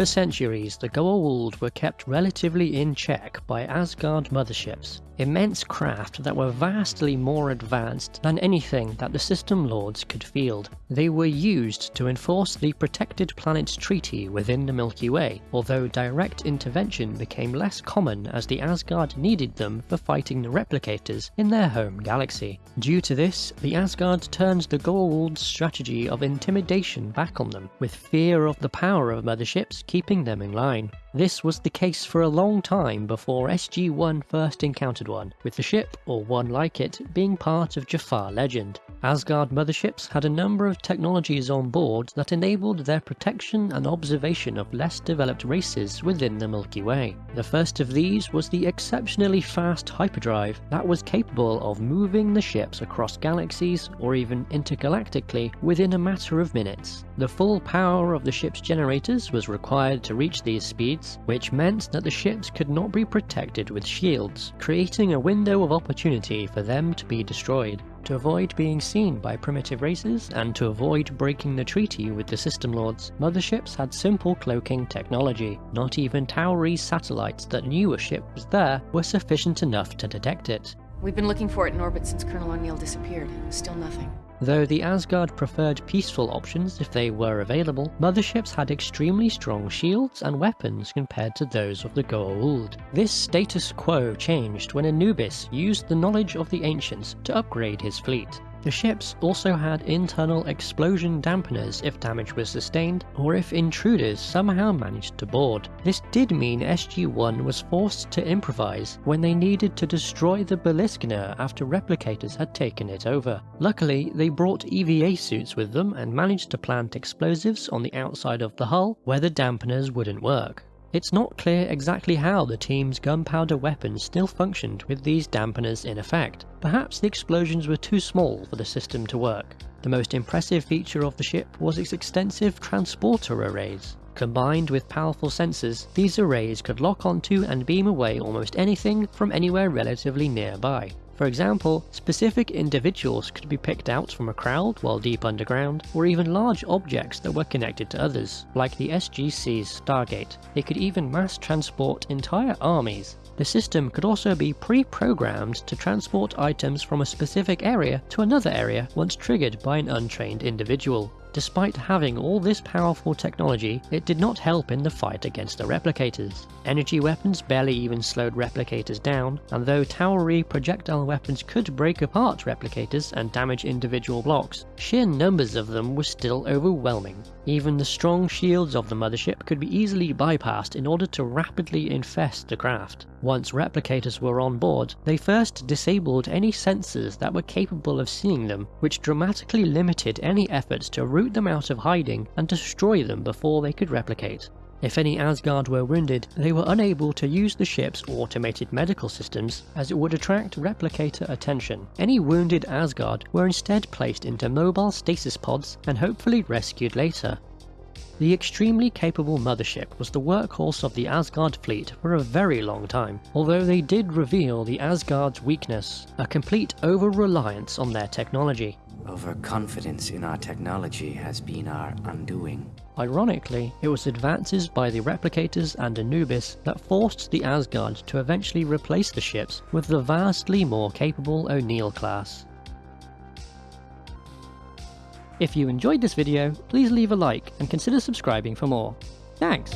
For centuries, the Goa'uld were kept relatively in check by Asgard motherships, immense craft that were vastly more advanced than anything that the System Lords could field. They were used to enforce the Protected Planets Treaty within the Milky Way, although direct intervention became less common as the Asgard needed them for fighting the Replicators in their home galaxy. Due to this, the Asgard turned the Goa'uld's strategy of intimidation back on them, with fear of the power of motherships keeping them in line. This was the case for a long time before SG-1 first encountered one, with the ship, or one like it, being part of Jaffa legend. Asgard motherships had a number of technologies on board that enabled their protection and observation of less developed races within the Milky Way. The first of these was the exceptionally fast hyperdrive that was capable of moving the ships across galaxies or even intergalactically within a matter of minutes. The full power of the ship's generators was required to reach these speeds, which meant that the ships could not be protected with shields, creating a window of opportunity for them to be destroyed. To avoid being seen by primitive races, and to avoid breaking the treaty with the System Lords, motherships had simple cloaking technology. Not even Tauri's satellites that knew a ship was there were sufficient enough to detect it. We've been looking for it in orbit since Colonel O'Neill disappeared. Still nothing. Though the Asgard preferred peaceful options if they were available, motherships had extremely strong shields and weapons compared to those of the Goa'uld. This status quo changed when Anubis used the knowledge of the ancients to upgrade his fleet. The ships also had internal explosion dampeners if damage was sustained, or if intruders somehow managed to board. This did mean SG-1 was forced to improvise when they needed to destroy the Beliskner after replicators had taken it over. Luckily, they brought EVA suits with them and managed to plant explosives on the outside of the hull where the dampeners wouldn't work. It's not clear exactly how the team's gunpowder weapons still functioned with these dampeners in effect. Perhaps the explosions were too small for the system to work. The most impressive feature of the ship was its extensive transporter arrays. Combined with powerful sensors, these arrays could lock onto and beam away almost anything from anywhere relatively nearby. For example, specific individuals could be picked out from a crowd while deep underground, or even large objects that were connected to others, like the SGC's Stargate. They could even mass transport entire armies. The system could also be pre-programmed to transport items from a specific area to another area once triggered by an untrained individual. Despite having all this powerful technology, it did not help in the fight against the replicators. Energy weapons barely even slowed replicators down, and though Tauri projectile weapons could break apart replicators and damage individual blocks, sheer numbers of them were still overwhelming. Even the strong shields of the mothership could be easily bypassed in order to rapidly infest the craft. Once replicators were on board, they first disabled any sensors that were capable of seeing them, which dramatically limited any efforts to root them out of hiding and destroy them before they could replicate. If any Asgard were wounded, they were unable to use the ship's automated medical systems as it would attract replicator attention. Any wounded Asgard were instead placed into mobile stasis pods and hopefully rescued later. The extremely capable mothership was the workhorse of the Asgard fleet for a very long time, although they did reveal the Asgard's weakness, a complete over-reliance on their technology. Overconfidence in our technology has been our undoing. Ironically, it was advances by the Replicators and Anubis that forced the Asgard to eventually replace the ships with the vastly more capable O'Neill class. If you enjoyed this video, please leave a like and consider subscribing for more. Thanks!